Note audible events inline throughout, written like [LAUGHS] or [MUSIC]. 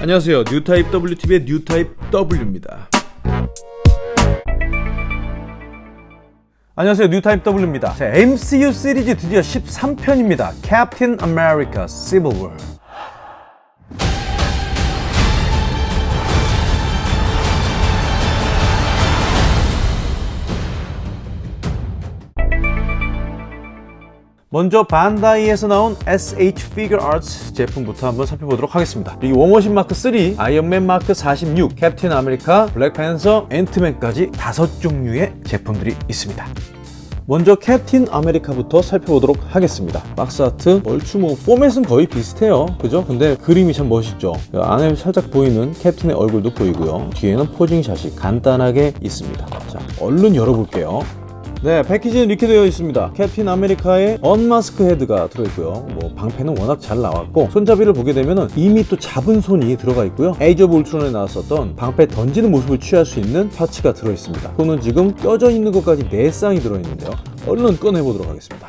안녕하세요. 뉴타입 WTV의 뉴타입 W입니다. 안녕하세요. 뉴타입 W입니다. 자, MCU 시리즈 드디어 13편입니다. 캡틴 아메리카 시빌 워 먼저 반다이에서 나온 SH Figure Arts 제품부터 한번 살펴보도록 하겠습니다. 이 워머신 마크 3, 아이언맨 마크 46, 캡틴 아메리카, 블랙팬서, 앤트맨까지 다섯 종류의 제품들이 있습니다. 먼저 캡틴 아메리카부터 살펴보도록 하겠습니다 box art 얼추 뭐 포맷은 거의 비슷해요 그죠? 근데 그림이 참 멋있죠 안에 살짝 보이는 캡틴의 얼굴도 보이고요 뒤에는 posing shot이 간단하게 있습니다 자 얼른 열어볼게요 네 패키지는 이렇게 되어 있습니다. 캡틴 아메리카의 unmask head가 들어있고요. 뭐 방패는 워낙 잘 나왔고 손잡이를 보게 되면 이미 또 잡은 손이 들어가 있고요. Age of Ultron에 나왔었던 방패 던지는 모습을 취할 수 있는 parts가 들어있습니다. 손은 지금 껴져 있는 것까지 4쌍이 들어있는데요. 얼른 꺼내보도록 하겠습니다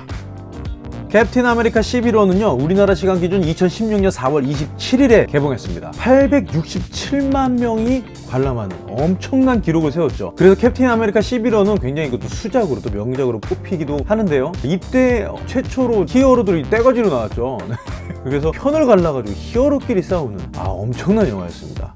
캡틴 아메리카 시빌 워는요 우리나라 시간 기준 2016년 4월 27일에 개봉했습니다. 867만 명이 관람하는 엄청난 기록을 세웠죠. 그래서 캡틴 아메리카 시빌 워는 굉장히 이것도 수작으로 또 명작으로 꼽히기도 하는데요. 이때 최초로 히어로들이 떼거지로 나왔죠. [LAUGHS] 그래서 편을 갈라가지고 히어로끼리 싸우는 아 엄청난 영화였습니다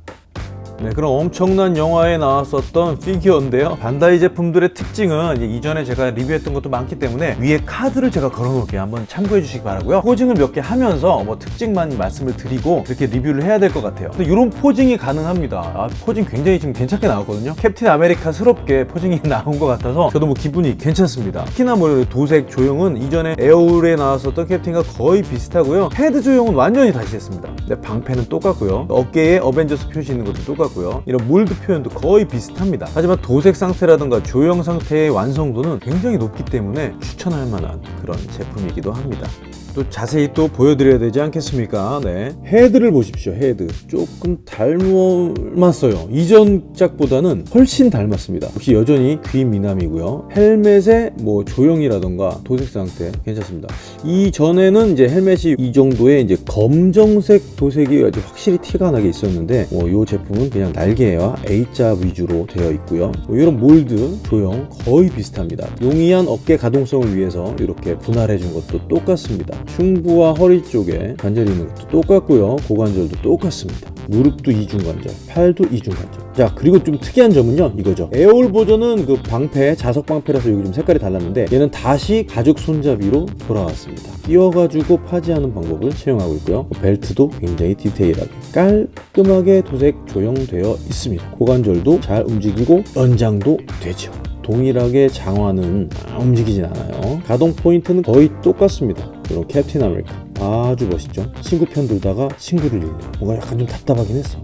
네, 그런 엄청난 영화에 나왔었던 피규어인데요. 반다이 제품들의 특징은 이전에 제가 리뷰했던 것도 많기 때문에 위에 카드를 제가 걸어 놓을게요. 한번 참고해 주시기 바라고요. posing을 몇 개 하면서 뭐 특징만 말씀을 드리고 이렇게 리뷰를 해야 될 것 같아요. 이런 posing이 가능합니다. 아, posing 굉장히 지금 괜찮게 나왔거든요. 캡틴 아메리카스럽게 posing이 [LAUGHS] 나온 것 같아서 저도 뭐 기분이 괜찮습니다. 특히나 뭐 도색 조형은 이전에 에오울에 나왔었던 캡틴과 거의 비슷하고요. 헤드 조형은 완전히 다시 했습니다. 방패는 똑같고요. 어깨에 어벤져스 표시 있는 것도 똑같고 같고요. 이런 몰드 표현도 거의 비슷합니다. 하지만 도색 상태라든가 조형 상태의 완성도는 굉장히 높기 때문에 추천할 만한 그런 제품이기도 합니다 또 자세히 또 보여드려야 되지 않겠습니까? 네. 헤드를 보십시오 헤드. 조금 닮았어요. 이전 작보다는 훨씬 닮았습니다. 역시 여전히 귀 미남이고요. 헬멧의 뭐 조형이라던가 도색 상태 괜찮습니다. 이전에는 이제 헬멧이 이 정도의 이제 검정색 도색이 아주 확실히 티가 나게 있었는데 뭐 이 제품은 그냥 날개와 A자 위주로 되어 있고요. 뭐 이런 몰드 조형 거의 비슷합니다. 용이한 어깨 가동성을 위해서 이렇게 분할해 준 것도 똑같습니다 흉부와 허리 쪽에 관절이 있는 것도 똑같고요. 고관절도 똑같습니다. 무릎도 이중관절 팔도 이중관절. 자 그리고 좀 특이한 점은요. 이거죠. 에어올 버전은 그 방패 자석 방패라서 여기 좀 색깔이 달랐는데 얘는 다시 가죽 손잡이로 돌아왔습니다. 끼워가지고 파지하는 방법을 채용하고 있고요. 벨트도 굉장히 디테일하게 깔끔하게 도색 조형되어 있습니다. 고관절도 잘 움직이고 연장도 되죠. 동일하게 장화는 움직이진 않아요. 가동 포인트는 거의 똑같습니다 이런 캡틴 아메리카. 아주 멋있죠? 친구 편 들다가 친구를 잃네 뭔가 약간 좀 답답하긴 했어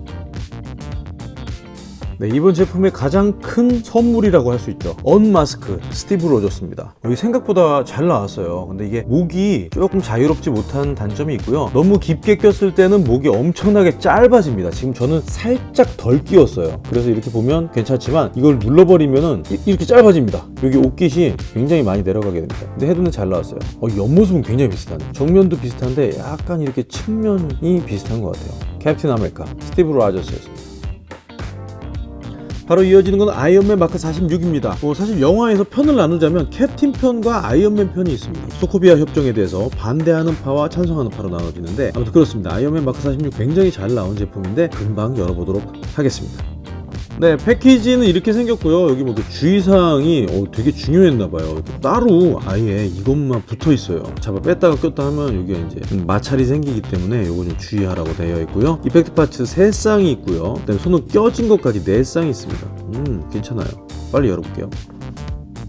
네, 이번 제품의 가장 큰 선물이라고 할 수 있죠. unmask 스티브 로저스입니다. 여기 생각보다 잘 나왔어요. 근데 이게 목이 조금 자유롭지 못한 단점이 있고요. 너무 깊게 꼈을 때는 목이 엄청나게 짧아집니다. 지금 저는 살짝 덜 끼웠어요. 그래서 이렇게 보면 괜찮지만 이걸 눌러버리면 이렇게 짧아집니다. 여기 옷깃이 굉장히 많이 내려가게 됩니다. 근데 헤드는 잘 나왔어요. 어, 옆모습은 굉장히 비슷하네. 정면도 비슷한데 약간 이렇게 측면이 비슷한 것 같아요. 캡틴 아메리카 스티브 로저스였습니다 바로 이어지는 건 아이언맨 마크 46입니다. 뭐 사실 영화에서 편을 나누자면 캡틴 편과 아이언맨 편이 있습니다. 소코비아 협정에 대해서 반대하는 파와 찬성하는 파로 나눠지는데 아무튼 그렇습니다. 아이언맨 마크 46 굉장히 잘 나온 제품인데 금방 열어보도록 하겠습니다 네 패키지는 이렇게 생겼고요. 여기 뭐 주의사항이 어, 되게 중요했나봐요. 따로 아예 이것만 붙어 있어요. 잡아 뺐다가 꼈다 하면 여기 이제 마찰이 생기기 때문에 이거 좀 주의하라고 되어 있고요. effect parts 3쌍이 있고요. 그다음에 손은 껴진 것까지 4쌍이 있습니다. 음 괜찮아요. 빨리 열어볼게요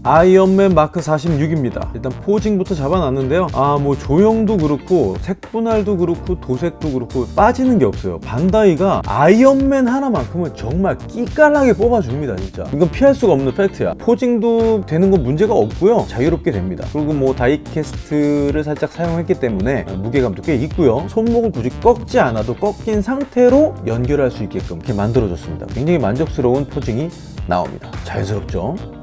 아이언맨 마크 46입니다. 일단 posing부터 잡아놨는데요. 아 뭐 조형도 그렇고 색분할도 그렇고 도색도 그렇고 빠지는 게 없어요. 반다이가 아이언맨 하나만큼은 정말 끼깔나게 뽑아줍니다 진짜. 이건 피할 수가 없는 팩트야. posing도 되는 건 문제가 없고요. 자유롭게 됩니다. 그리고 뭐 die-cast를 살짝 사용했기 때문에 무게감도 꽤 있고요. 손목을 굳이 꺾지 않아도 꺾인 상태로 연결할 수 있게끔 이렇게 만들어졌습니다. 굉장히 만족스러운 posing이 나옵니다. 자연스럽죠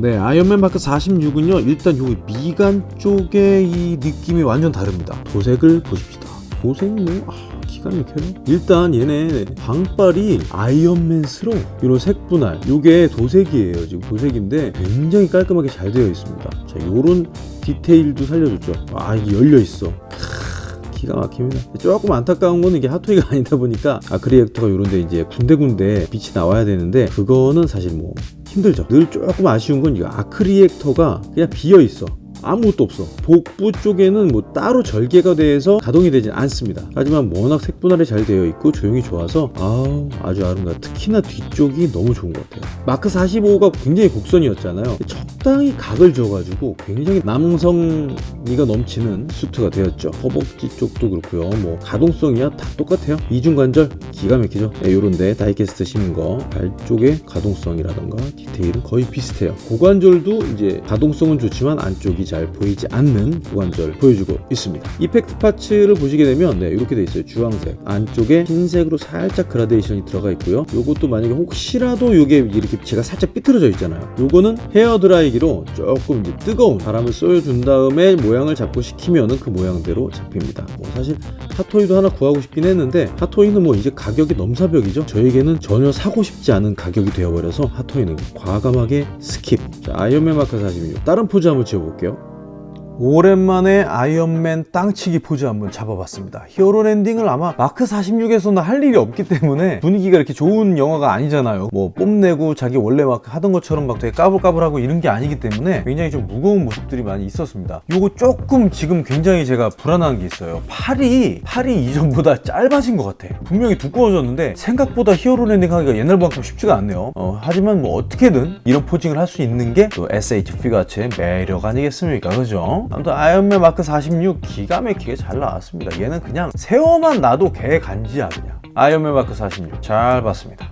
네 아이언맨 마크 46은요 일단 여기 미간 쪽의 이 느낌이 완전 다릅니다. 도색을 보십시다. 도색 뭐 아, 기가 막혀요. 일단 얘네 방빨이 아이언맨스러워. 이런 색분할. 요게 도색이에요 지금 도색인데 굉장히 깔끔하게 잘 되어 있습니다. 자 요런 디테일도 살려줬죠. 아 이게 열려있어 기가 막힙니다. 조금 안타까운 거는 이게 핫토이가 [LAUGHS] 아니다 보니까 아크리액터가 이런데 이제 군데군데 빛이 나와야 되는데 그거는 사실 뭐 힘들죠. 늘 조금 아쉬운 건 이거 arc reactor가 그냥 비어 있어. 아무것도 없어. 복부 쪽에는 뭐 따로 절개가 돼서 가동이 되진 않습니다. 하지만 워낙 색분할이 잘 되어 있고 조형이 좋아서 아우 아주 아름다워. 특히나 뒤쪽이 너무 좋은 것 같아요. 마크 45가 굉장히 곡선이었잖아요. 적당히 각을 줘가지고 굉장히 남성미가 넘치는 수트가 되었죠. 허벅지 쪽도 그렇고요. 뭐 가동성이야 다 똑같아요. 이중관절 기가 막히죠. 네, 요런데 die-cast 심은 거 발 쪽의 가동성이라던가 디테일은 거의 비슷해요. 고관절도 이제 가동성은 좋지만 안쪽이 잘 보이지 않는 고관절 보여주고 있습니다. effect parts를 보시게 되면 네, 이렇게 돼 있어요. 주황색. 안쪽에 흰색으로 살짝 그라데이션이 들어가 있고요. 요것도 만약에 혹시라도 이게 이렇게 제가 살짝 삐뚤어져 있잖아요. 요거는 헤어 드라이기로 조금 이제 뜨거운 바람을 쏘여준 다음에 모양을 잡고 식히면은 그 모양대로 잡힙니다. 뭐 사실 핫토이도 하나 구하고 싶긴 했는데 핫토이는 뭐 이제 가격이 넘사벽이죠. 저에게는 전혀 사고 싶지 않은 가격이 되어버려서 핫토이는 과감하게 skip. 자, 아이언맨 마크 46 다른 포즈 한번 지어볼게요 오랜만에 아이언맨 땅치기 포즈 한번 잡아봤습니다. hero landing을 아마 마크 46에서는 할 일이 없기 때문에 분위기가 이렇게 좋은 영화가 아니잖아요. 뭐 뽐내고 자기 원래 막 하던 것처럼 막 되게 까불까불하고 이런 게 아니기 때문에 굉장히 좀 무거운 모습들이 많이 있었습니다. 요거 조금 지금 굉장히 제가 불안한 게 있어요. 팔이 팔이 이전보다 짧아진 것 같아. 분명히 두꺼워졌는데 생각보다 hero landing 하기가 옛날만큼 쉽지가 않네요. 어, 하지만 뭐 어떻게든 이런 posing을 할 수 있는 게 또 SH 피가츠의 매력 아니겠습니까? 그죠? 아무튼 아이언맨 마크 46 기가 막히게 잘 나왔습니다. 얘는 그냥 세워만 놔도 개 간지야 그냥. 아이언맨 마크 46 잘 봤습니다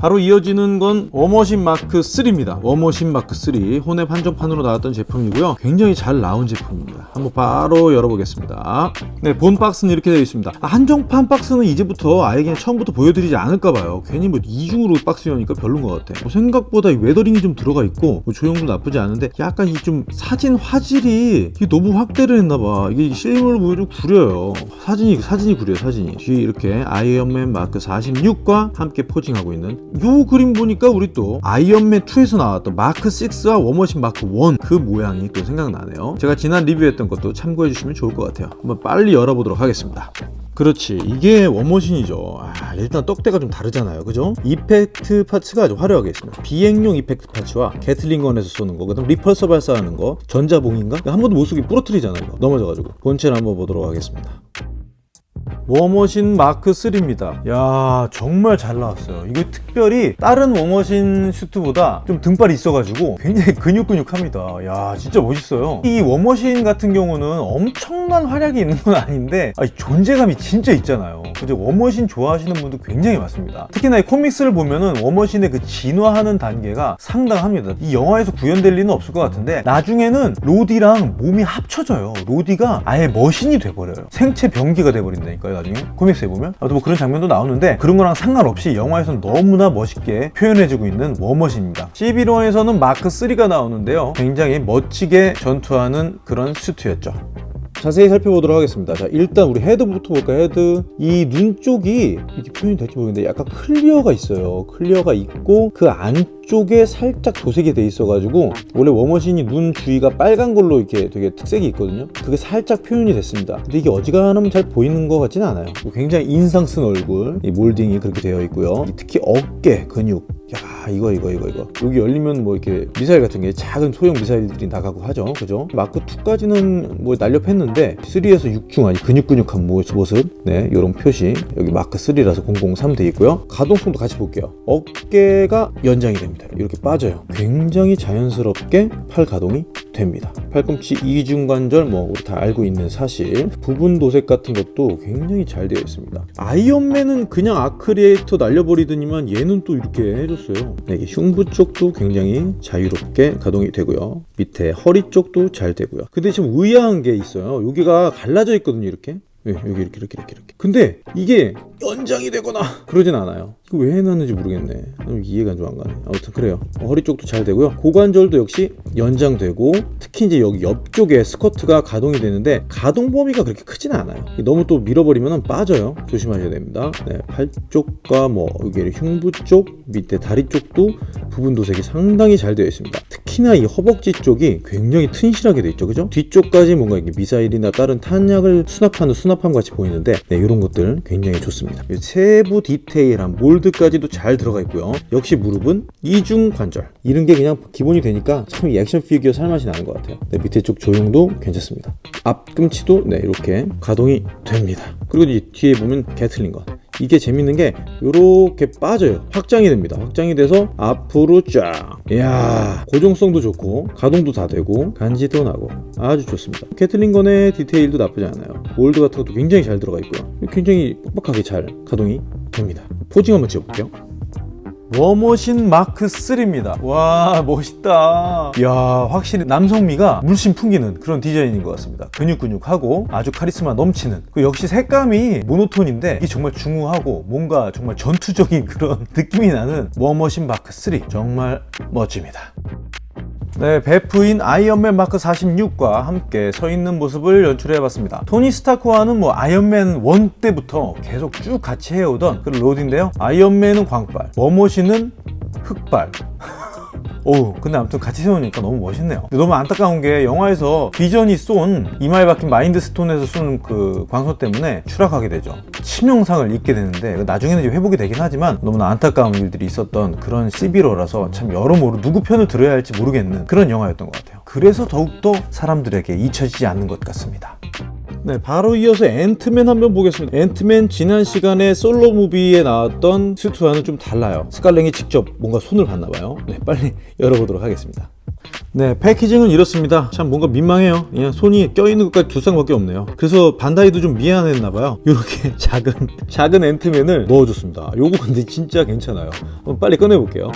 바로 이어지는 건 워머신 마크 3입니다. 워머신 마크 3 혼웹 한정판으로 나왔던 제품이고요. 굉장히 잘 나온 제품입니다. 한번 바로 열어보겠습니다. 네 본 박스는 이렇게 되어 있습니다. 아, 한정판 박스는 이제부터 아예 그냥 처음부터 보여드리지 않을까봐요. 괜히 뭐 이중으로 박스 여니까 별론 것 같아. 뭐 생각보다 weathering이 좀 들어가 있고 뭐 조형도 나쁘지 않은데 약간 이 좀 사진 화질이 너무 확대를 했나봐. 이게 실물로 보여도 구려요. 사진이 사진이 구려요 사진이. 뒤에 이렇게 아이언맨 마크 46과 함께 posing하고 있는 요 그림 보니까 우리 또 아이언맨 2에서 나왔던 마크 6와 워머신 마크 1 그 모양이 또 생각나네요. 제가 지난 리뷰했던 것도 참고해 주시면 좋을 것 같아요. 한번 빨리 열어보도록 하겠습니다. 그렇지. 이게 워머신이죠. 아, 일단 떡대가 좀 다르잖아요. 그죠? effect parts가 아주 화려하게 있습니다. 비행용 effect parts와 Gatling gun에서 쏘는 거 그다음 repulsor 발사하는 거 전자봉인가? 한 번도 못 쏘고 부러뜨리잖아요 이거. 넘어져가지고. 본체를 한번 보도록 하겠습니다 워머신 마크 3입니다. 야 정말 잘 나왔어요. 이거 특별히 다른 워머신 슈트보다 좀 등발이 있어가지고 굉장히 근육근육합니다. 야 진짜 멋있어요. 이 워머신 같은 경우는 엄청난 활약이 있는 건 아닌데 아니, 존재감이 진짜 있잖아요. 그죠? 워머신 좋아하시는 분도 굉장히 많습니다. 특히나 이 comics를 보면은 워머신의 그 진화하는 단계가 상당합니다. 이 영화에서 구현될 리는 없을 것 같은데 나중에는 로디랑 몸이 합쳐져요. 로디가 아예 머신이 돼버려요. 생체 병기가 돼버린다니까 요 나중에. comics에 보면. 아무튼 뭐 그런 장면도 나오는데 그런 거랑 상관없이 영화에서는 너무나 멋있게 표현해주고 있는 워머신입니다. 시빌워에서는 마크 3가 나오는데요. 굉장히 멋지게 전투하는 그런 슈트였죠 자세히 살펴보도록 하겠습니다. 자 일단 우리 헤드부터 볼까 헤드. 이 눈 쪽이 이렇게 표현이 될지 모르겠는데 약간 clear가 있어요. clear가 있고 그 안쪽에 살짝 도색이 돼 있어 가지고 원래 워머신이 눈 주위가 빨간 걸로 이렇게 되게 특색이 있거든요. 그게 살짝 표현이 됐습니다. 근데 이게 어지간하면 잘 보이는 것 같지는 않아요. 굉장히 인상 쓴 얼굴 이 몰딩이 그렇게 되어 있고요. 특히 어깨 근육 야 이거 이거 이거 이거. 여기 열리면 뭐 이렇게 미사일 같은 게 작은 소형 미사일들이 나가고 하죠. 그죠? 마크 2까지는 뭐 날렵했는데 3에서 육중하니 근육근육한 모습. 네 이런 표시. 여기 마크 3라서 003 돼 있고요. 가동성도 같이 볼게요. 어깨가 연장이 됩니다. 이렇게 빠져요. 굉장히 자연스럽게 팔 가동이 됩니다. 팔꿈치 이중관절 뭐 우리 다 알고 있는 사실. 부분 도색 같은 것도 굉장히 잘 되어 있습니다. 아이언맨은 그냥 arc reactor 날려버리더니만 얘는 또 이렇게 해줬어요. 네, 이게 흉부 쪽도 굉장히 자유롭게 가동이 되고요. 밑에 허리 쪽도 잘 되고요. 근데 지금 의아한 게 있어요. 여기가 갈라져 있거든요 이렇게 예, 여기 이렇게 이렇게 이렇게 이렇게. 근데 이게 연장이 되거나 그러진 않아요. 이거 왜 해놨는지 모르겠네. 좀 이해가 좀 안 가네. 아무튼 그래요. 어, 허리 쪽도 잘 되고요. 고관절도 역시 연장되고 특히 이제 여기 옆쪽에 스커트가 가동이 되는데 가동 범위가 그렇게 크진 않아요. 너무 또 밀어버리면 빠져요. 조심하셔야 됩니다. 네, 팔 쪽과 뭐 여기 흉부 쪽 밑에 다리 쪽도 부분 도색이 상당히 잘 되어 있습니다. 특히나 이 허벅지 쪽이 굉장히 튼실하게 되어 있죠. 그죠? 뒤쪽까지 뭔가 이게 미사일이나 다른 탄약을 수납하는 수납 함 같이 보이는데 네, 이런 것들 굉장히 좋습니다. 세부 디테일한 몰드까지도 잘 들어가 있고요. 역시 무릎은 이중 관절. 이런 게 그냥 기본이 되니까 참 이 액션 피규어 살맛이 나는 것 같아요. 네, 밑에 쪽 조형도 괜찮습니다. 앞꿈치도 네, 이렇게 가동이 됩니다. 그리고 이 뒤에 보면 게틀린 것. 이게 재밌는 게 이렇게 빠져요. 확장이 됩니다. 확장이 돼서 앞으로 쫙. 이야 고정성도 좋고 가동도 다 되고 간지도 나고 아주 좋습니다. Gatling gun의 디테일도 나쁘지 않아요. mold 같은 것도 굉장히 잘 들어가 있고요. 굉장히 뻑뻑하게 잘 가동이 됩니다. posing 한번 찍어볼게요 워머신 마크 3입니다. 와 멋있다. 이야 확실히 남성미가 물씬 풍기는 그런 디자인인 것 같습니다. 근육근육하고 아주 카리스마 넘치는 그 역시 색감이 모노톤인데 이 정말 중후하고 뭔가 정말 전투적인 [LAUGHS] 그런 느낌이 나는 워머신 마크 3 정말 멋집니다. 네, 베프인 아이언맨 마크 46과 함께 서 있는 모습을 연출해봤습니다. 토니 스타크와는 뭐 아이언맨 1 때부터 계속 쭉 같이 해오던 그런 로디인데요. 아이언맨은 광발, 워머신은 흑발. 오 근데 아무튼 같이 세우니까 너무 멋있네요. 너무 안타까운 게 영화에서 비전이 쏜 이마에 박힌 마인드 스톤에서 쏜 그 광선 때문에 추락하게 되죠. 치명상을 입게 되는데 나중에는 이제 회복이 되긴 하지만 너무나 안타까운 일들이 있었던 그런 시빌워라서 참 여러모로 누구 편을 들어야 할지 모르겠는 그런 영화였던 것 같아요. 그래서 더욱더 사람들에게 잊혀지지 않는 것 같습니다 네, 바로 이어서 앤트맨 한번 보겠습니다. 앤트맨 지난 시간에 솔로 무비에 나왔던 스투와는 좀 달라요. 스칼랭이 직접 뭔가 손을 봤나봐요. 네, 빨리 [LAUGHS] 열어보도록 하겠습니다. 네 패키징은 이렇습니다 참 뭔가 민망해요 그냥 손이 껴있는 것까지 두 쌍밖에 없네요 그래서 반다이도 좀 미안했나봐요 이렇게 [LAUGHS] 작은 작은 앤트맨을 넣어줬습니다 요거 근데 진짜 괜찮아요 빨리 꺼내볼게요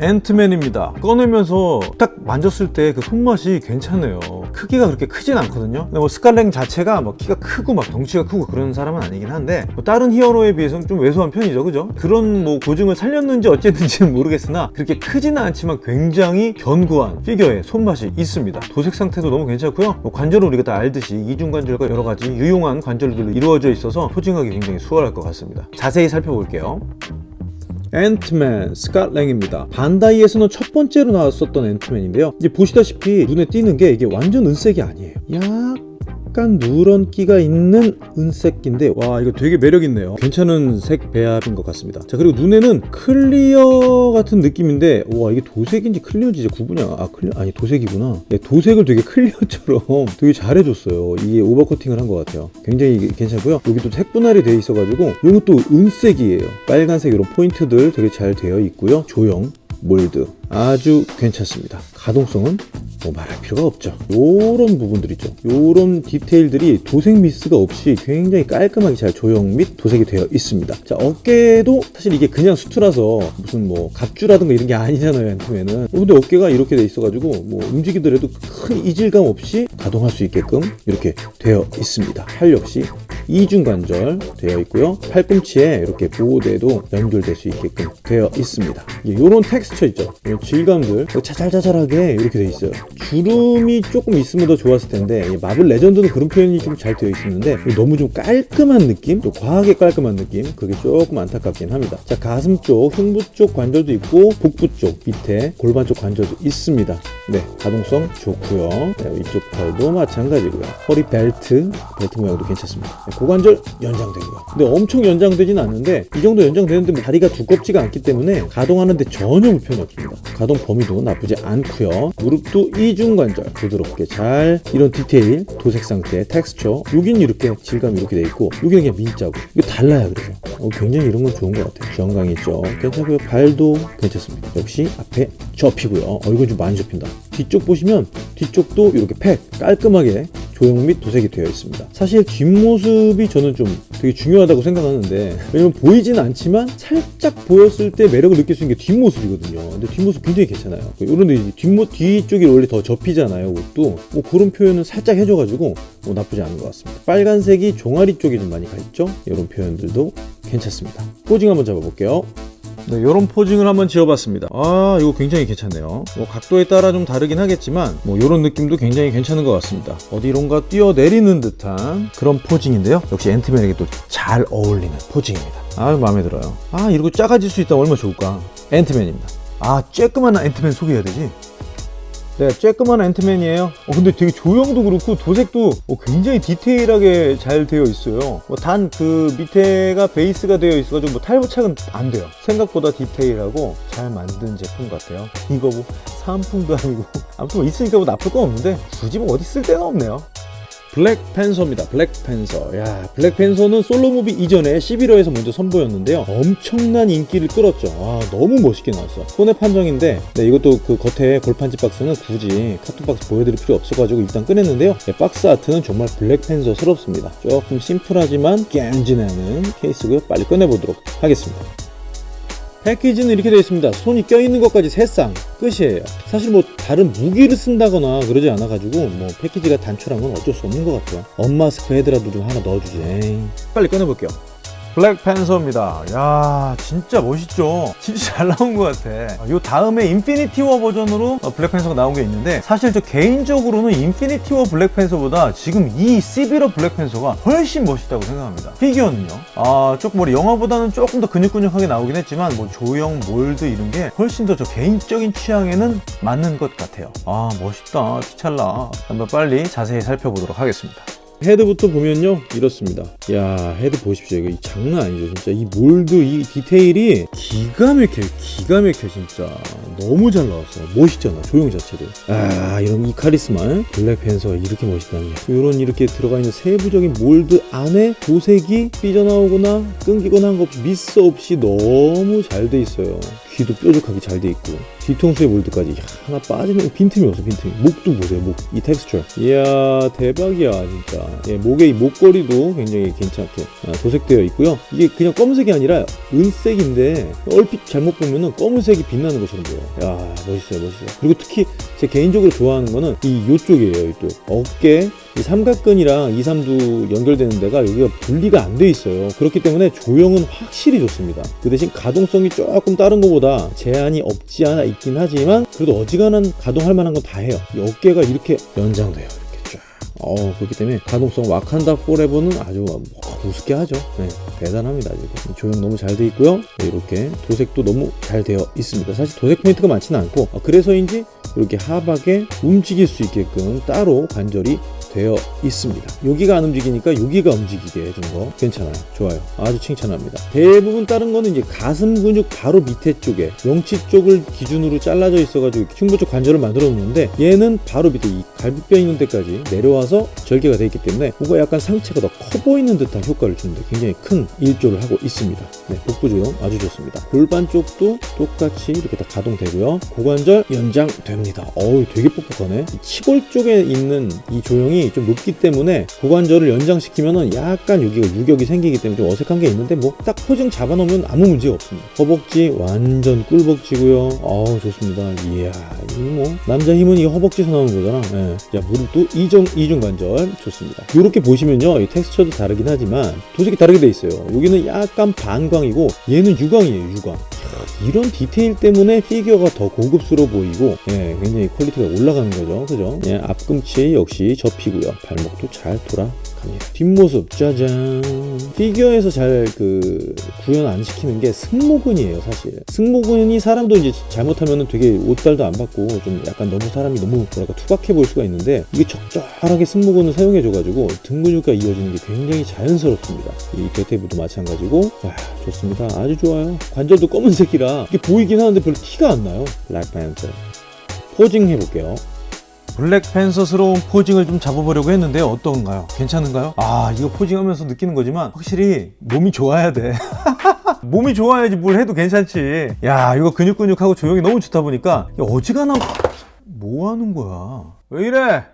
앤트맨입니다. 꺼내면서 딱 만졌을 때 그 손맛이 괜찮아요. 크기가 그렇게 크진 않거든요. 뭐 스칼랭 자체가 막 키가 크고 막 덩치가 크고 그런 사람은 아니긴 한데 뭐 다른 히어로에 비해서는 좀 왜소한 편이죠. 그죠? 그런 뭐 고증을 살렸는지 어쨌든지는 [LAUGHS] 모르겠으나 그렇게 크지는 않지만 굉장히 견고한 피규어에 손맛이 있습니다. 도색 상태도 너무 괜찮고요. 뭐 관절은 우리가 다 알듯이 이중관절과 여러가지 유용한 관절들로 이루어져 있어서 posing하기 굉장히 수월할 것 같습니다. 자세히 살펴볼게요 앤트맨 스캇 랭입니다. 반다이에서는 첫 번째로 나왔었던 앤트맨인데요. 이제 보시다시피 눈에 띄는 게 이게 완전 은색이 아니에요. 약 간 누런기가 있는 은색인데 와 이거 되게 매력있네요. 괜찮은 색 배합인 것 같습니다. 자 그리고 눈에는 clear 같은 느낌인데 와 이게 도색인지 clear인지 이제 구분이 아 clear 아니 도색이구나. 네, 도색을 되게 clear처럼 [LAUGHS] 되게 잘해줬어요. 이게 overcoating을 한 것 같아요. 굉장히 괜찮고요. 여기도 색 분할이 돼 있어가지고 이것도 은색이에요. 빨간색 이런 포인트들 되게 잘 되어 있고요. 조형 mold 아주 괜찮습니다. 가동성은 뭐 말할 필요가 없죠. 요런 부분들 있죠. 요런 디테일들이 도색 미스가 없이 굉장히 깔끔하게 잘 조형 및 도색이 되어 있습니다. 자 어깨도 사실 이게 그냥 수트라서 무슨 뭐 갑주라든가 이런 게 아니잖아요 앤트맨은. 어, 근데 어깨가 이렇게 돼 있어 가지고 뭐 움직이더라도 큰 이질감 없이 가동할 수 있게끔 이렇게 되어 있습니다. 팔 역시 이중 관절 되어 있고요. 팔꿈치에 이렇게 보호대도 연결될 수 있게끔 되어 있습니다. 이런 텍스처 있죠 질감들. 자잘자잘하게 이렇게 되어 있어요. 주름이 조금 있으면 더 좋았을 텐데 마블 레전드는 그런 표현이 좀 잘 되어 있었는데 너무 좀 깔끔한 느낌? 또 과하게 깔끔한 느낌? 그게 조금 안타깝긴 합니다. 자 가슴 쪽 흉부 쪽 관절도 있고 복부 쪽 밑에 골반 쪽 관절도 있습니다. 네 가동성 좋고요. 네, 이쪽 팔도 마찬가지고요. 허리 벨트 벨트 모양도 괜찮습니다. 네, 고관절 연장되고요 근데 엄청 연장되진 않는데 이 정도 연장되는데 뭐 다리가 두껍지가 않기 때문에 가동하는데 전혀 불편이 없습니다 가동 범위도 나쁘지 않고요. 무릎도 이중관절. 부드럽게 잘 이런 디테일 도색 상태 텍스처 여긴 이렇게 질감이 이렇게 돼 있고 여기는 그냥 민자고 이거 달라요 그래서. 어, 굉장히 이런 건 좋은 것 같아요. 정강 있죠. 괜찮고요. 발도 괜찮습니다. 역시 앞에 접히고요. 어 이건 좀 많이 접힌다. 뒤쪽 보시면 뒤쪽도 이렇게 팩 깔끔하게 조형 및 도색이 되어 있습니다. 사실 뒷모습이 저는 좀 되게 중요하다고 생각하는데 왜냐면 보이진 않지만 살짝 보였을 때 매력을 느낄 수 있는 게 뒷모습이거든요. 근데 뒷모습 굉장히 괜찮아요. 이런데 이제 뒷모 뒤쪽이 원래 더 접히잖아요. 옷도 뭐 그런 표현을 살짝 해줘가지고 뭐 나쁘지 않은 것 같습니다. 빨간색이 종아리 쪽에 좀 많이 가 있죠. 이런 표현들도 괜찮습니다. 포징 한번 잡아볼게요. 네, 이런 포징을 한번 지어봤습니다. 아, 이거 굉장히 괜찮네요. 뭐 각도에 따라 좀 다르긴 하겠지만 뭐 이런 느낌도 굉장히 괜찮은 것 같습니다. 어디론가 뛰어내리는 듯한 그런 포징인데요. 역시 앤트맨에게 또 잘 어울리는 포징입니다. 아, 마음에 들어요. 아, 이러고 작아질 수 있다면 얼마나 좋을까. 앤트맨입니다. 아, 쬐끄만 앤트맨 소개해야 되지? 네, 쬐끄만 앤트맨이에요. 어, 근데 되게 조형도 그렇고 도색도 어, 굉장히 디테일하게 잘 되어 있어요. 뭐 단 그 밑에가 베이스가 되어 있어가지고 뭐 탈부착은 안 돼요. 생각보다 디테일하고 잘 만든 제품 같아요. 이거 뭐 사은품도 아니고 아무튼 뭐 있으니까 뭐 나쁠 건 없는데 굳이 뭐 어디 쓸 데가 없네요. 블랙팬서입니다. 블랙팬서. 야, 블랙팬서는 solo movie 이전에 시빌워에서 먼저 선보였는데요. 엄청난 인기를 끌었죠. 아, 너무 멋있게 나왔어. 손의 판정인데, 네, 이것도 그 겉에 골판지 박스는 굳이 carton 박스 보여드릴 필요 없어가지고 일단 꺼냈는데요. 네, box art는 정말 블랙팬서스럽습니다. 조금 심플하지만 간지나는 케이스고요. 빨리 꺼내보도록 하겠습니다. 패키지는 이렇게 되어 있습니다. 손이 껴있는 것까지 세 쌍 끝이에요. 사실 뭐 다른 무기를 쓴다거나 그러지 않아 가지고 뭐 패키지가 단촐한 건 어쩔 수 없는 것 같아요. unmask 헤드라도 좀 하나 넣어주지. 에이. 빨리 꺼내볼게요. 블랙팬서입니다. 야 진짜 멋있죠? 진짜 잘 나온 것 같아. 이 다음에 인피니티 워 버전으로 어, 블랙팬서가 나온 게 있는데 사실 저 개인적으로는 인피니티 워 블랙팬서보다 지금 이 시빌 워 블랙팬서가 훨씬 멋있다고 생각합니다. 피규어는요. 아 조금 우리 영화보다는 조금 더 근육근육하게 나오긴 했지만 뭐 조형, 몰드 이런 게 훨씬 더 저 개인적인 취향에는 맞는 것 같아요. 아 멋있다. 티찰라. 한번 빨리 자세히 살펴보도록 하겠습니다. 헤드부터 보면요 이렇습니다. 야 헤드 보십시오. 이거 장난 아니죠 진짜. 이 몰드 이 디테일이 기가 막혀 기가 막혀 진짜. 너무 잘 나왔어 멋있잖아 조형 자체도. 아 이런 이 카리스마 블랙 팬서 이렇게 멋있다는 게. 이런 이렇게 들어가 있는 세부적인 몰드 안에 도색이 삐져나오거나 끊기거나 한 거 없이 미스 없이 너무 잘 돼 있어요. 귀도 뾰족하게 잘 돼 있고 뒤통수의 몰드까지 하나 빠지는 빈틈이 없어 빈틈이. 목도 보세요 목. 이 텍스처. 이야 대박이야 진짜. 예, 목의 이 목걸이도 굉장히 괜찮게 아, 도색되어 있고요. 이게 그냥 검은색이 아니라 은색인데 얼핏 잘못 보면은 검은색이 빛나는 것처럼 보여요. 야 멋있어요 멋있어요. 그리고 특히 제 개인적으로 좋아하는 거는 이 요쪽이에요 이쪽. 어깨 이 삼각근이랑 2, 3두 연결되는 데가 여기가 분리가 안 돼 있어요. 그렇기 때문에 조형은 확실히 좋습니다. 그 대신 가동성이 조금 다른 것보다 제한이 없지 않아 있긴 하지만 그래도 어지간한 가동할 만한 건 다 해요. 이 어깨가 이렇게 연장돼요 이렇게 쫙. 어, 그렇기 때문에 가동성 와칸다 포레버는 아주 뭐 우습게 하죠. 네, 대단합니다 지금 조형 너무 잘 돼 있고요. 네, 이렇게 도색도 너무 잘 되어 있습니다. 사실 도색 포인트가 많지는 않고 어, 그래서인지 이렇게 하박에 움직일 수 있게끔 따로 관절이 되어 있습니다. 여기가 안 움직이니까 여기가 움직이게 해준 거 괜찮아요. 좋아요. 아주 칭찬합니다. 대부분 다른 거는 이제 가슴 근육 바로 밑에 쪽에 명치 쪽을 기준으로 잘라져 있어 가지고 흉부 쪽 관절을 만들어 놓는데 얘는 바로 밑에 이 갈비뼈 있는 데까지 내려와서 절개가 되어 있기 때문에 뭔가 약간 상체가 더 커 보이는 듯한 효과를 주는데 굉장히 큰 일조를 하고 있습니다. 네, 복부 조형 아주 좋습니다. 골반 쪽도 똑같이 이렇게 다 가동되고요. 고관절 연장됩니다. 어우 되게 뻑뻑하네. 이 치골 쪽에 있는 이 조형이 좀 높기 때문에 고관절을 연장시키면은 약간 여기가 유격이 생기기 때문에 좀 어색한 게 있는데 뭐 딱 포징 잡아놓으면 아무 문제 없습니다. 허벅지 완전 꿀벅지고요. 어우 좋습니다. 이야 이뭐 남자 힘은 이 허벅지에서 나오는 거잖아. 예. 자 무릎 도 이중 이중 관절 좋습니다. 이렇게 보시면요 이 텍스처도 다르긴 하지만 도색이 다르게 돼 있어요. 여기는 약간 반광이고 얘는 유광이에요 유광. 이런 디테일 때문에 피규어가 더 고급스러워 보이고 예, 굉장히 quality가 올라가는 거죠. 그죠? 예, 앞꿈치 역시 접히고요. 발목도 잘 돌아갑니다 뒷모습 짜잔. 피규어에서 잘 그 구현 안 시키는 게 승모근이에요 사실. 승모근이 사람도 이제 잘못하면 되게 옷발도 안 받고 좀 약간 너무 사람이 너무 뭐랄까 투박해 보일 수가 있는데 이게 적절하게 승모근을 사용해 줘 가지고 등 근육과 이어지는 게 굉장히 자연스럽습니다. 이 대퇴부도 마찬가지고. 와 좋습니다. 아주 좋아요. 관절도 검은색이라 이게 보이긴 하는데 별로 티가 안 나요. 블랙팬서 포징 해볼게요 블랙팬서스러운 포징을 좀 잡아보려고 했는데 어떤가요? 괜찮은가요? 아 이거 포징하면서 느끼는 거지만 확실히 몸이 좋아야 돼 [LAUGHS] 몸이 좋아야지 뭘 해도 괜찮지 야 이거 근육근육하고 조형이 너무 좋다 보니까 야, 어지간한 뭐 하는 거야 왜 이래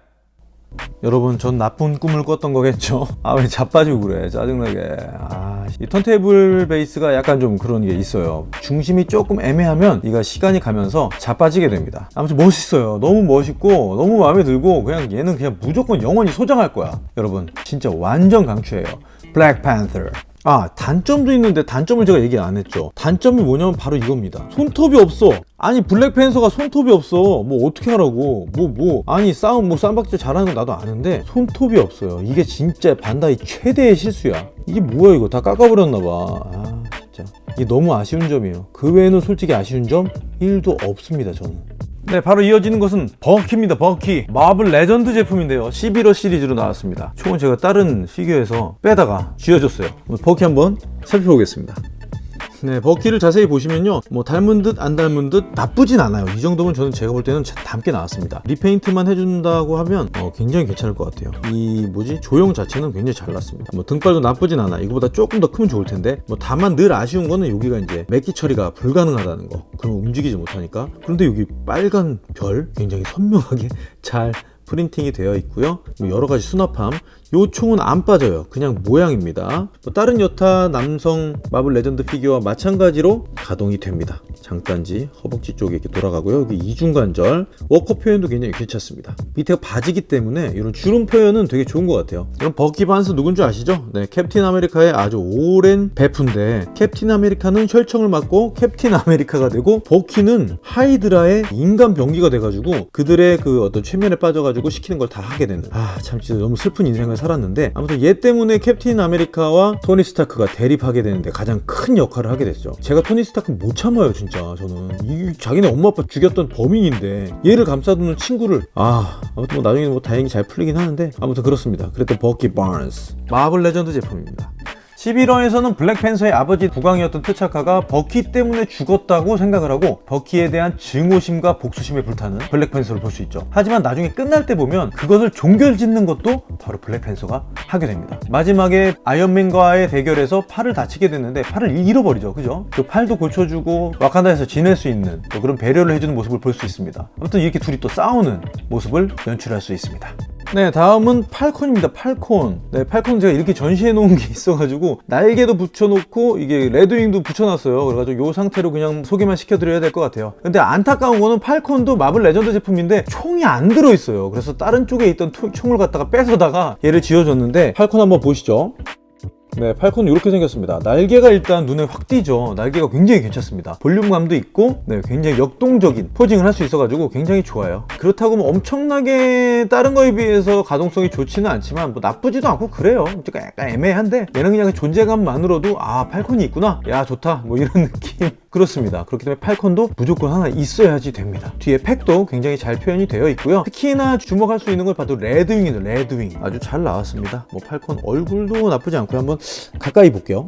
여러분 전 나쁜 꿈을 꿨던 거겠죠? [LAUGHS] 아 왜 자빠지고 그래 짜증나게. 아, 이 턴테이블 베이스가 약간 좀 그런 게 있어요. 중심이 조금 애매하면 이가 시간이 가면서 자빠지게 됩니다. 아무튼 멋있어요. 너무 멋있고 너무 마음에 들고 그냥 얘는 그냥 무조건 영원히 소장할 거야. 여러분 진짜 완전 강추해요. 블랙팬서 아 단점도 있는데 단점을 제가 얘기 안 했죠. 단점이 뭐냐면 바로 이겁니다. 손톱이 없어 아니 블랙팬서가 손톱이 없어. 뭐 어떻게 하라고. 뭐 뭐. 아니 싸움 뭐 쌈박질 잘하는 건 나도 아는데 손톱이 없어요. 이게 진짜 반다이 최대의 실수야. 이게 뭐야 이거? 다 깎아버렸나 봐 아 진짜. 이게 너무 아쉬운 점이에요. 그 외에는 솔직히 아쉬운 점? 1도 없습니다 저는. 네 바로 이어지는 것은 버키입니다 버키 마블 레전드 제품인데요. 시빌 워 시리즈로 나왔습니다. 총은 제가 다른 피규어에서 빼다가 쥐어줬어요. 버키 한번 살펴보겠습니다 네 버키를 자세히 보시면요. 뭐 닮은 듯 안 닮은 듯 나쁘진 않아요. 이 정도면 저는 제가 볼 때는 닮게 나왔습니다. 리페인트만 해준다고 하면 어, 굉장히 괜찮을 것 같아요. 이 뭐지? 조형 자체는 굉장히 잘 났습니다. 뭐 등발도 나쁘진 않아. 이거보다 조금 더 크면 좋을 텐데 뭐 다만 늘 아쉬운 거는 여기가 이제 맥기 처리가 불가능하다는 거. 그럼 움직이지 못하니까. 그런데 여기 빨간 별 굉장히 선명하게 [LAUGHS] 잘 프린팅이 되어 있고요. 뭐 여러 가지 수납함 요 총은 안 빠져요. 그냥 모양입니다. 뭐 다른 여타 남성 마블 레전드 피규어와 마찬가지로 가동이 됩니다. 장단지 허벅지 쪽에 이렇게 돌아가고요. 여기 이중관절. 워커 표현도 굉장히 괜찮습니다. 밑에가 바지기 때문에 이런 주름 표현은 되게 좋은 것 같아요. 그럼 버키 반스 누군지 아시죠? 네 캡틴 아메리카의 아주 오랜 베프인데 캡틴 아메리카는 혈청을 맞고 캡틴 아메리카가 되고 버키는 하이드라의 인간 병기가 돼가지고 그들의 그 어떤 최면에 빠져가지고 시키는 걸 다 하게 되는. 아 참 진짜 너무 슬픈 인생을 살았는데 아무튼 얘 때문에 캡틴 아메리카와 토니 스타크가 대립하게 되는데 가장 큰 역할을 하게 됐죠. 제가 토니 스타크 못 참아요 진짜. 저는. 이 자기네 엄마 아빠 죽였던 범인인데 얘를 감싸주는 친구를 아 아무튼 뭐 나중에 뭐 다행히 잘 풀리긴 하는데 아무튼 그렇습니다. 그랬던 버키 반스. 마블 레전드 제품입니다 시빌 워에서는 블랙팬서의 아버지 국왕이었던 티차카가 버키 때문에 죽었다고 생각을 하고 버키에 대한 증오심과 복수심에 불타는 블랙팬서를 볼 수 있죠. 하지만 나중에 끝날 때 보면 그것을 종결짓는 것도 바로 블랙팬서가 하게 됩니다. 마지막에 아이언맨과의 대결에서 팔을 다치게 됐는데 팔을 잃어버리죠. 그죠? 그 팔도 고쳐주고 와칸다에서 지낼 수 있는 또 그런 배려를 해주는 모습을 볼 수 있습니다. 아무튼 이렇게 둘이 또 싸우는 모습을 연출할 수 있습니다. 네 다음은 팔콘입니다. 팔콘. 네 팔콘 제가 이렇게 전시해 놓은 게 [LAUGHS] 있어가지고 날개도 붙여놓고 이게 레드윙도 붙여놨어요. 그래가지고 이 상태로 그냥 소개만 시켜드려야 될 것 같아요. 근데 안타까운 거는 팔콘도 마블 레전드 제품인데 총이 안 들어있어요. 그래서 다른 쪽에 있던 총을 갖다가 뺏어다가 얘를 쥐어줬는데 팔콘 한번 보시죠 네, 팔콘은 이렇게 생겼습니다. 날개가 일단 눈에 확 띄죠. 날개가 굉장히 괜찮습니다. 볼륨감도 있고 네, 굉장히 역동적인 posing을 할 수 있어 가지고 굉장히 좋아요. 그렇다고 뭐 엄청나게 다른 거에 비해서 가동성이 좋지는 않지만 뭐 나쁘지도 않고 그래요. 그러니까 약간 애매한데 얘는 그냥 존재감만으로도 아 팔콘이 있구나. 야 좋다. 뭐 이런 [LAUGHS] 느낌. 그렇습니다. 그렇기 때문에 팔콘도 무조건 하나 있어야지 됩니다. 뒤에 팩도 굉장히 잘 표현이 되어 있고요. 특히나 주목할 수 있는 걸 봐도 레드윙이죠. 레드윙. 아주 잘 나왔습니다. 뭐 팔콘 얼굴도 나쁘지 않고요. 한번 가까이 볼게요.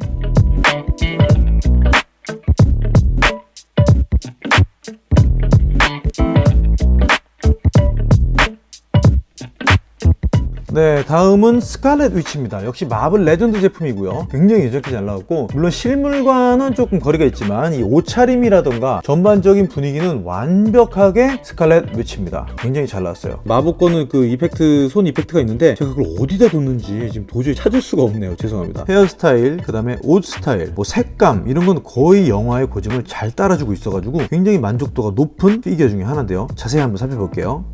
네 다음은 스칼렛 위치입니다. 역시 마블 레전드 제품이고요. 굉장히 예쁘게 잘 나왔고 물론 실물과는 조금 거리가 있지만 이 옷차림이라던가 전반적인 분위기는 완벽하게 스칼렛 위치입니다. 굉장히 잘 나왔어요. 마법 거는 그 effect 손 effect가 있는데 제가 그걸 어디다 뒀는지 지금 도저히 찾을 수가 없네요. 죄송합니다. 헤어스타일 그 다음에 옷 스타일 뭐 색감 이런 건 거의 영화의 고증을 잘 따라주고 있어가지고 굉장히 만족도가 높은 피규어 중에 하나인데요. 자세히 한번 살펴볼게요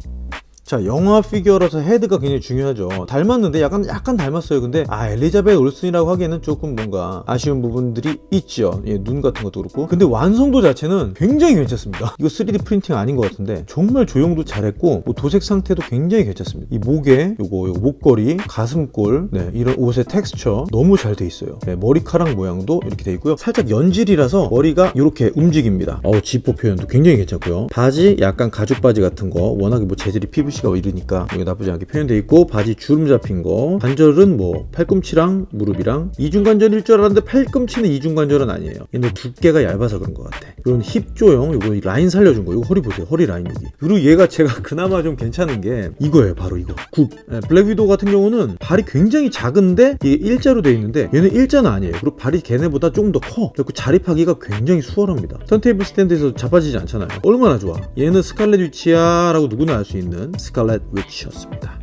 자 영화 피규어라서 헤드가 굉장히 중요하죠. 닮았는데 약간 약간 닮았어요. 근데 아 엘리자베트 올슨이라고 하기에는 조금 뭔가 아쉬운 부분들이 있죠. 예, 눈 같은 것도 그렇고. 근데 완성도 자체는 굉장히 괜찮습니다. 이거 3D 프린팅 아닌 것 같은데 정말 조형도 잘했고 뭐 도색 상태도 굉장히 괜찮습니다. 이 목에 요거, 요거 목걸이 가슴골 네, 이런 옷의 텍스처 너무 잘 돼 있어요. 네, 머리카락 모양도 이렇게 돼 있고요. 살짝 연질이라서 머리가 이렇게 움직입니다. 어 지퍼 표현도 굉장히 괜찮고요. 바지 약간 가죽 바지 같은 거 워낙에 뭐 재질이 PVC가 이러니까 이게 나쁘지 않게 표현되어 있고 바지 주름 잡힌 거. 관절은 뭐 팔꿈치랑 무릎이랑 이중관절일 줄 알았는데 팔꿈치는 이중관절은 아니에요. 얘는 두께가 얇아서 그런 것 같아. 이런 힙 조형 이거 라인 살려준 거. 이거 허리 보세요. 허리 라인 여기. 그리고 얘가 제가 [LAUGHS] 그나마 좀 괜찮은 게 이거예요 바로 이거. 굽. 네, 블랙 위도우 같은 경우는 발이 굉장히 작은데 이게 일자로 되어 있는데 얘는 일자는 아니에요. 그리고 발이 걔네보다 조금 더 커. 그리고 자립하기가 굉장히 수월합니다. 턴테이블 스탠드에서 자빠지지 않잖아요. 얼마나 좋아? 얘는 스칼렛 위치야 라고 누구나 알 수 있는 스칼렛 위치였습니다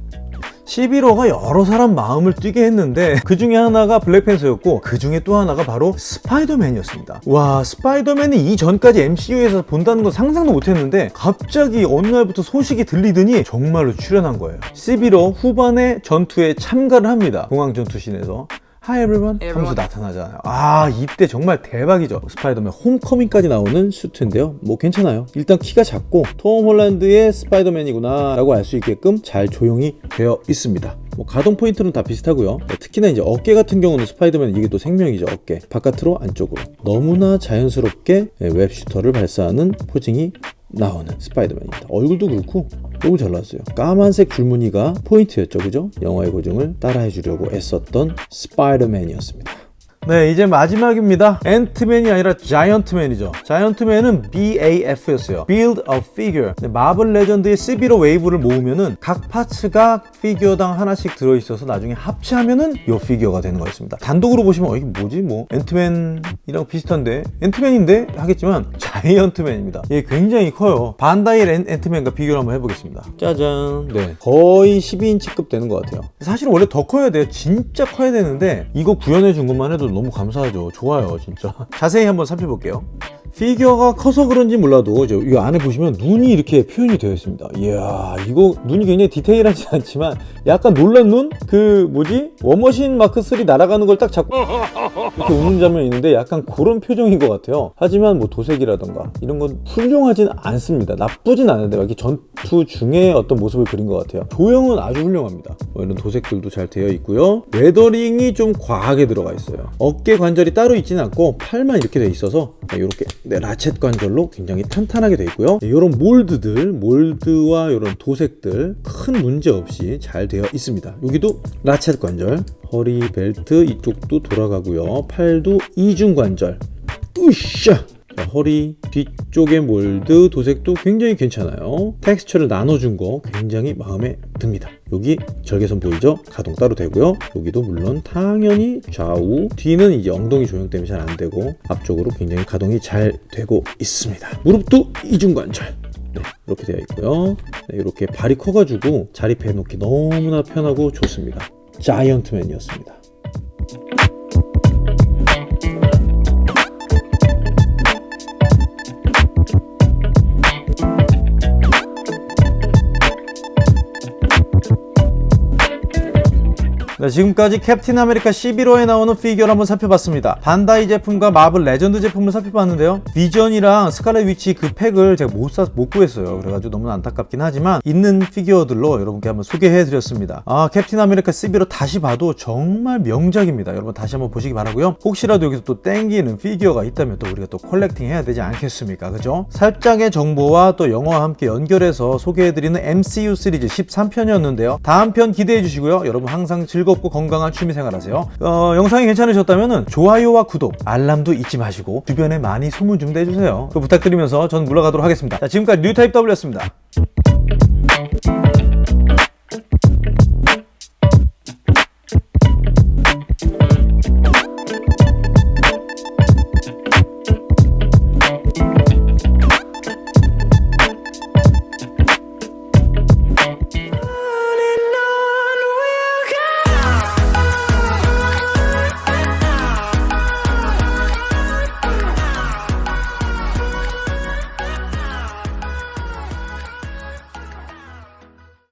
11호가 여러 사람 마음을 뛰게 했는데 그 중에 하나가 블랙팬서였고 그 중에 또 하나가 바로 스파이더맨이었습니다. 와 스파이더맨이 이전까지 MCU에서 본다는 건 상상도 못했는데 갑자기 어느 날부터 소식이 들리더니 정말로 출연한 거예요. 시빌 워 후반에 전투에 참가를 합니다. 공항 전투신에서. Hi everyone. 하면서 나타나잖아요. 아 이때 정말 대박이죠. 스파이더맨 홈커밍까지 나오는 슈트인데요. 뭐 괜찮아요. 일단 키가 작고 톰 홀란드의 스파이더맨이구나 라고 알 수 있게끔 잘 조형이 되어 있습니다. 뭐 가동 포인트는 다 비슷하고요. 네, 특히나 이제 어깨 같은 경우는 스파이더맨 이게 또 생명이죠 어깨. 바깥으로 안쪽으로. 너무나 자연스럽게 네, web shooter를 발사하는 posing이 나오는 스파이더맨입니다. 얼굴도 그렇고 너무 잘 나왔어요. 까만색 줄무늬가 포인트였죠. 그죠? 영화의 고증을 따라해 주려고 애썼던 스파이더맨이었습니다. 네 이제 마지막입니다. 앤트맨이 아니라 자이언트맨이죠. 자이언트맨은 BAF였어요. Build a Figure. 네, 마블 레전드의 시빌 워 웨이브를 모으면은 각 parts가 피규어당 하나씩 들어있어서 나중에 합체하면은 이 피규어가 되는 거였습니다. 단독으로 보시면 어, 이게 뭐지 뭐. 앤트맨이랑 비슷한데. 앤트맨인데 하겠지만 자이언트맨입니다. 이게 굉장히 커요. 반다이 앤, 앤트맨과 비교를 한번 해보겠습니다. 짜잔. 네 거의 12인치급 되는 것 같아요. 사실 원래 더 커야 돼요. 진짜 커야 되는데 이거 구현해 준 것만 해도 너무 감사하죠. 좋아요 진짜. [LAUGHS] 자세히 한번 살펴볼게요 피규어가 커서 그런지 몰라도 이 안에 보시면 눈이 이렇게 표현이 되어 있습니다. 이야 이거 눈이 굉장히 디테일하지 않지만 약간 놀란 눈? 그 뭐지? 워머신 마크 3 날아가는 걸 딱 잡고 이렇게 웃는 장면이 있는데 약간 그런 표정인 것 같아요. 하지만 뭐 도색이라던가 이런 건 훌륭하진 않습니다. 나쁘진 않은데 이렇게 전투 중에 어떤 모습을 그린 것 같아요. 조형은 아주 훌륭합니다. 뭐 이런 도색들도 잘 되어 있고요. weathering이 좀 과하게 들어가 있어요. 어깨 관절이 따로 있지는 않고 팔만 이렇게 돼 있어서 이렇게 네, ratchet 관절로 굉장히 탄탄하게 되어 있고요. 이런 mold들 mold와 이런 도색들 큰 문제 없이 잘 되어 있습니다. 여기도 라쳇 관절 허리 벨트 이쪽도 돌아가고요. 팔도 이중 관절. 으쌰 허리 뒤쪽의 몰드 도색도 굉장히 괜찮아요. 텍스처를 나눠준 거 굉장히 마음에 듭니다. 여기 절개선 보이죠? 가동 따로 되고요. 여기도 물론 당연히 좌우 뒤는 이제 엉덩이 조형 때문에 잘 안되고 앞쪽으로 굉장히 가동이 잘 되고 있습니다. 무릎도 이중관절. 네, 이렇게 되어 있고요. 네, 이렇게 발이 커가지고 자립해 놓기 너무나 편하고 좋습니다. 자이언트맨이었습니다 네, 지금까지 캡틴 아메리카 시빌 워에 나오는 피규어를 한번 살펴봤습니다. 반다이 제품과 마블 레전드 제품을 살펴봤는데요. 비전이랑 스칼렛 위치 그 팩을 제가 못, 사, 못 구했어요. 그래가지고 너무 안타깝긴 하지만 있는 피규어들로 여러분께 한번 소개해드렸습니다. 아 캡틴 아메리카 시빌 워 다시 봐도 정말 명작입니다. 여러분 다시 한번 보시기 바라고요. 혹시라도 여기서 또 땡기는 피규어가 있다면 또 우리가 또 collecting 해야 되지 않겠습니까? 그죠? 살짝의 정보와 또 영화와 함께 연결해서 소개해드리는 MCU 시리즈 13편이었는데요. 다음 편 기대해 주시고요. 여러분 항상 즐거운 즐겁고 건강한 취미생활 하세요. 어, 영상이 괜찮으셨다면 좋아요와 구독 알람도 잊지 마시고 주변에 많이 소문 좀 내주세요. 부탁드리면서 전 물러가도록 하겠습니다. 자, 지금까지 뉴타입 W였습니다